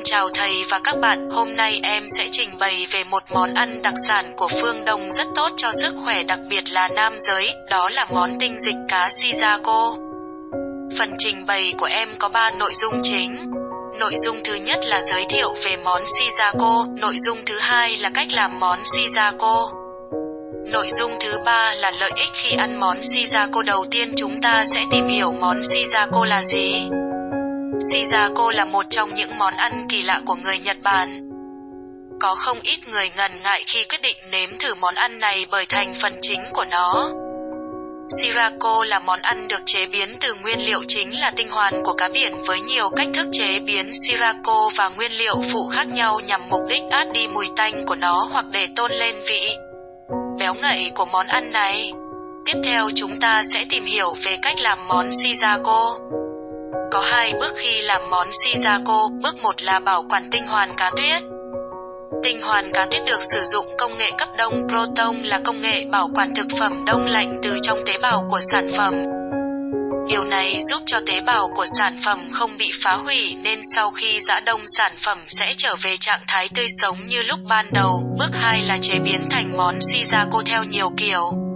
Xin chào thầy và các bạn, hôm nay em sẽ trình bày về một món ăn đặc sản của phương Đông rất tốt cho sức khỏe đặc biệt là nam giới, đó là món tinh dịch cá Shizako. Phần trình bày của em có 3 nội dung chính. Nội dung thứ nhất là giới thiệu về món Shizako, nội dung thứ hai là cách làm món Shizako. Nội dung thứ ba là lợi ích khi ăn món Shizako đầu tiên chúng ta sẽ tìm hiểu món Shizako là gì. Shizako là một trong những món ăn kỳ lạ của người Nhật Bản. Có không ít người ngần ngại khi quyết định nếm thử món ăn này bởi thành phần chính của nó. Shirako là món ăn được chế biến từ nguyên liệu chính là tinh hoàn của cá biển với nhiều cách thức chế biến Shirako và nguyên liệu phụ khác nhau nhằm mục đích át đi mùi tanh của nó hoặc để tôn lên vị béo ngậy của món ăn này. Tiếp theo, chúng ta sẽ tìm hiểu về cách làm món Shizako. Có hai bước khi làm món Shizako, bước một là bảo quản tinh hoàn cá tuyết. Tinh hoàn cá tuyết được sử dụng công nghệ cấp đông Proton là công nghệ bảo quản thực phẩm đông lạnh từ trong tế bào của sản phẩm. Điều này giúp cho tế bào của sản phẩm không bị phá hủy nên sau khi giã đông sản phẩm sẽ trở về trạng thái tươi sống như lúc ban đầu. Bước 2 là chế biến thành món Shizako theo nhiều kiểu.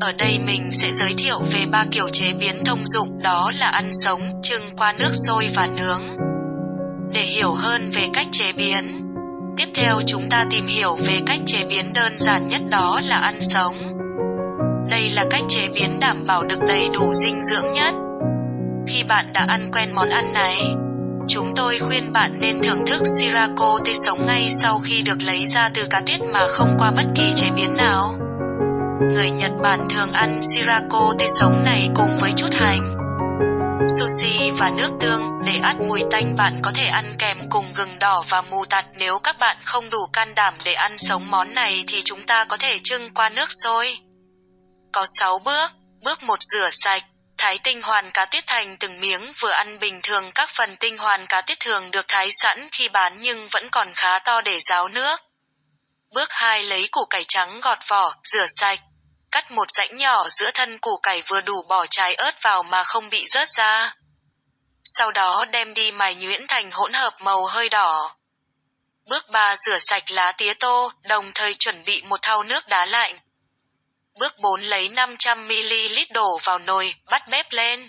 Ở đây mình sẽ giới thiệu về ba kiểu chế biến thông dụng đó là ăn sống, trưng qua nước sôi và nướng. Để hiểu hơn về cách chế biến, tiếp theo chúng ta tìm hiểu về cách chế biến đơn giản nhất đó là ăn sống. Đây là cách chế biến đảm bảo được đầy đủ dinh dưỡng nhất. Khi bạn đã ăn quen món ăn này, chúng tôi khuyên bạn nên thưởng thức sirako tươi sống ngay sau khi được lấy ra từ cá tuyết mà không qua bất kỳ chế biến nào. Người Nhật Bản thường ăn Shirako tươi sống này cùng với chút hành, sushi và nước tương để át mùi tanh bạn có thể ăn kèm cùng gừng đỏ và mù tạt nếu các bạn không đủ can đảm để ăn sống món này thì chúng ta có thể trưng qua nước sôi. Có 6 bước. Bước 1 rửa sạch. Thái tinh hoàn cá tuyết thành từng miếng vừa ăn bình thường các phần tinh hoàn cá tuyết thường được thái sẵn khi bán nhưng vẫn còn khá to để ráo nước. Bước 2 lấy củ cải trắng gọt vỏ, rửa sạch. Cắt một rãnh nhỏ giữa thân củ cải vừa đủ bỏ trái ớt vào mà không bị rớt ra. Sau đó đem đi mài nhuyễn thành hỗn hợp màu hơi đỏ. Bước 3 rửa sạch lá tía tô, đồng thời chuẩn bị một thau nước đá lạnh. Bước 4 lấy 500ml đổ vào nồi, bắt bếp lên.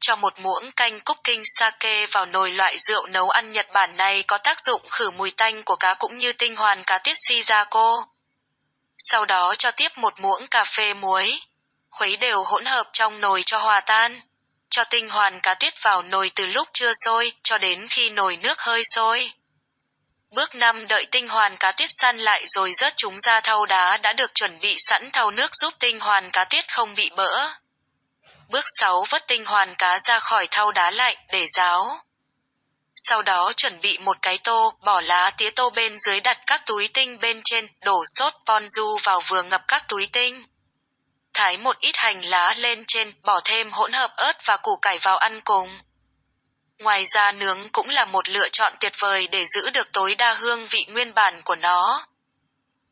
Cho một muỗng canh cooking sake vào nồi loại rượu nấu ăn Nhật Bản này có tác dụng khử mùi tanh của cá cũng như tinh hoàn cá tuyết shizako. Sau đó cho tiếp một muỗng cà phê muối. Khuấy đều hỗn hợp trong nồi cho hòa tan. Cho tinh hoàn cá tuyết vào nồi từ lúc chưa sôi cho đến khi nồi nước hơi sôi. Bước 5 đợi tinh hoàn cá tuyết săn lại rồi rớt chúng ra thau đá đã được chuẩn bị sẵn thau nước giúp tinh hoàn cá tuyết không bị bỡ. Bước 6 vớt tinh hoàn cá ra khỏi thau đá lạnh để ráo. Sau đó chuẩn bị một cái tô, bỏ lá tía tô bên dưới đặt các túi tinh bên trên, đổ sốt ponzu vào vừa ngập các túi tinh. Thái một ít hành lá lên trên, bỏ thêm hỗn hợp ớt và củ cải vào ăn cùng. Ngoài ra nướng cũng là một lựa chọn tuyệt vời để giữ được tối đa hương vị nguyên bản của nó.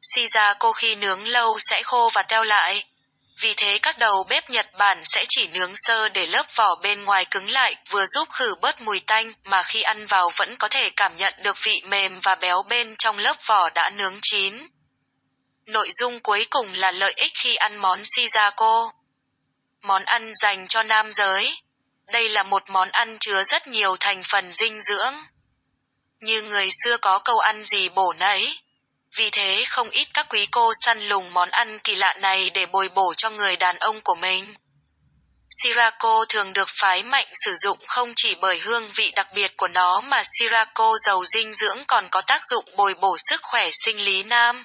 Shizako khi nướng lâu sẽ khô và teo lại. Vì thế các đầu bếp Nhật Bản sẽ chỉ nướng sơ để lớp vỏ bên ngoài cứng lại, vừa giúp khử bớt mùi tanh, mà khi ăn vào vẫn có thể cảm nhận được vị mềm và béo bên trong lớp vỏ đã nướng chín. Nội dung cuối cùng là lợi ích khi ăn món Shizako. Món ăn dành cho nam giới. Đây là một món ăn chứa rất nhiều thành phần dinh dưỡng. Như người xưa có câu ăn gì bổ nấy. Vì thế, không ít các quý cô săn lùng món ăn kỳ lạ này để bồi bổ cho người đàn ông của mình. Sirako thường được phái mạnh sử dụng không chỉ bởi hương vị đặc biệt của nó mà Sirako giàu dinh dưỡng còn có tác dụng bồi bổ sức khỏe sinh lý nam.